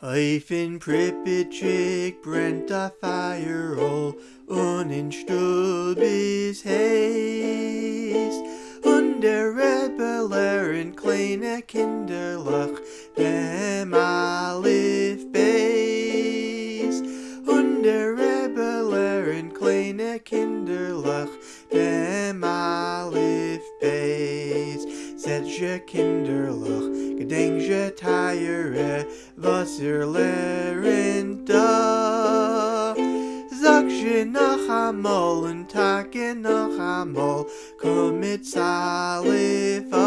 Eifen Pripitschik brennt a fire all und in Stub is haste. Und der Rebellen kleine Kinderlach dem Alif Beis und der Rebellen kleine Kinderlach dem Alif Beis Set je Kinderlach gedenk je tire was er lernt da. Sag je einmal und tage noch einmal komm mit Salifa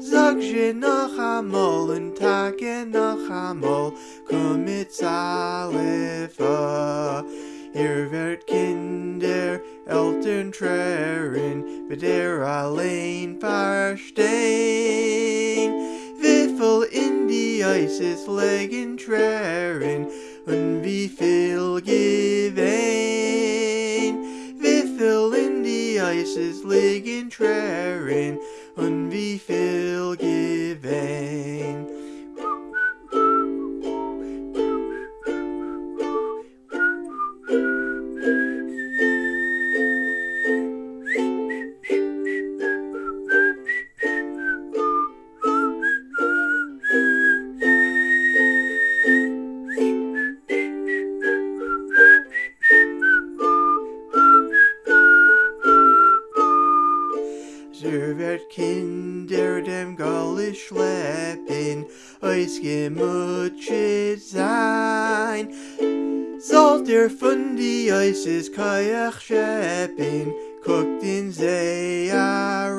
Sag je einmal und tage noch einmal komm mit Salifa Hier wird Kinder Eltern trären wird er allein verstehen ist legen trären und wie viel gewähn wie viel in die Eis ist liegen trären und wie viel Wird Kinder dem Galle schleppen, Eis gemutschet sein. Sollt ihr von die Eises Kajach scheppen, Guckt in See rein.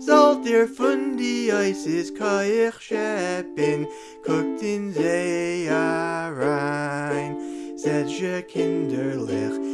Sollt ihr von die Eises Kajach scheppen, Guckt in See rein. Seid je kinderlich,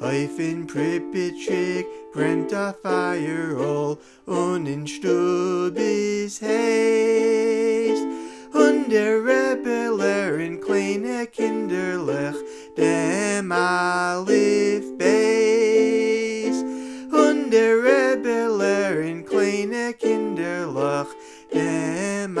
Eifen Pripitschik brennt a fire all und in Stub is haste und der Rebellen kleine Kinderlech dem Alif Beis. Und der Rebellen kleine Kinderlech dem